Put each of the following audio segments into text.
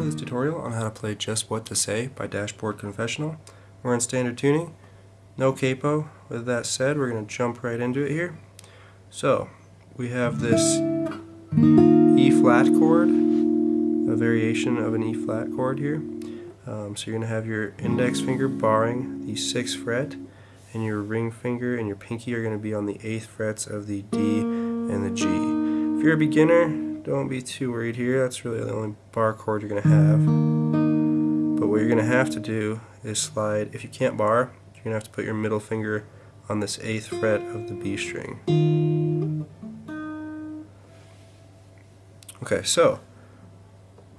to this tutorial on how to play Just What to Say by Dashboard Confessional. We're in standard tuning, no capo. With that said, we're going to jump right into it here. So, we have this E flat chord, a variation of an E flat chord here. Um, so you're going to have your index finger barring the 6th fret, and your ring finger and your pinky are going to be on the 8th frets of the D and the G. If you're a beginner, don't be too worried here. That's really the only bar chord you're going to have. But what you're going to have to do is slide, if you can't bar, you're going to have to put your middle finger on this 8th fret of the B string. Okay, so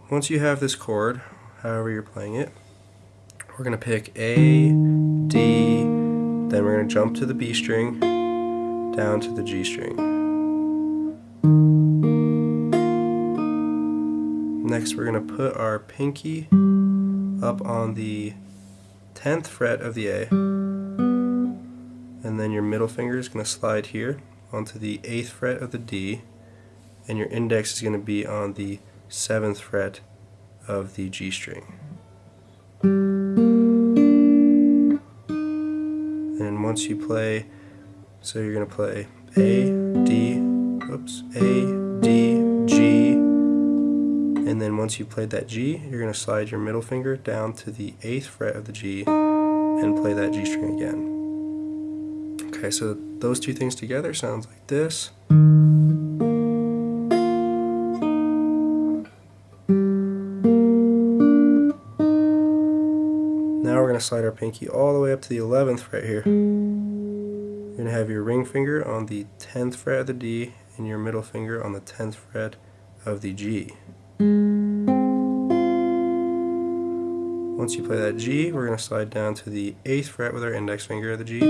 once you have this chord, however you're playing it, we're going to pick A, D, then we're going to jump to the B string, down to the G string. Next we're going to put our pinky up on the 10th fret of the A and then your middle finger is going to slide here onto the 8th fret of the D and your index is going to be on the 7th fret of the G string. And once you play, so you're going to play A, D, oops, A, and then once you played that G, you're going to slide your middle finger down to the 8th fret of the G and play that G string again. Okay, so those two things together sounds like this. Now we're going to slide our pinky all the way up to the 11th fret here. You're going to have your ring finger on the 10th fret of the D and your middle finger on the 10th fret of the G. Once you play that G, we're going to slide down to the 8th fret with our index finger of the G. Then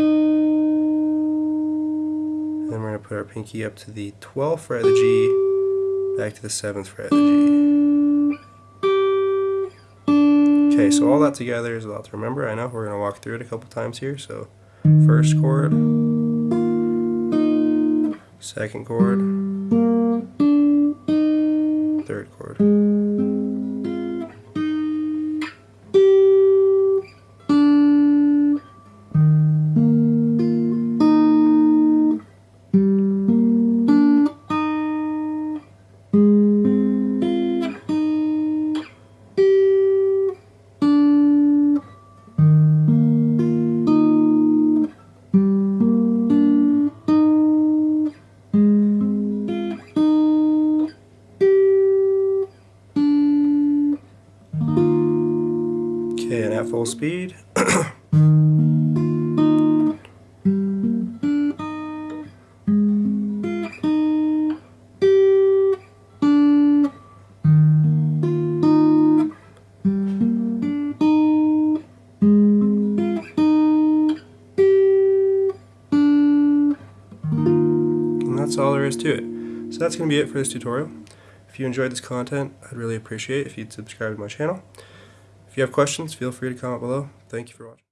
we're going to put our pinky up to the 12th fret of the G, back to the 7th fret of the G. Okay, so all that together is a lot to remember. I know we're going to walk through it a couple times here. So, first chord, second chord, third chord. And at full speed. And that's all there is to it. So that's going to be it for this tutorial. If you enjoyed this content, I'd really appreciate if you'd subscribe to my channel. If you have questions, feel free to comment below. Thank you for watching.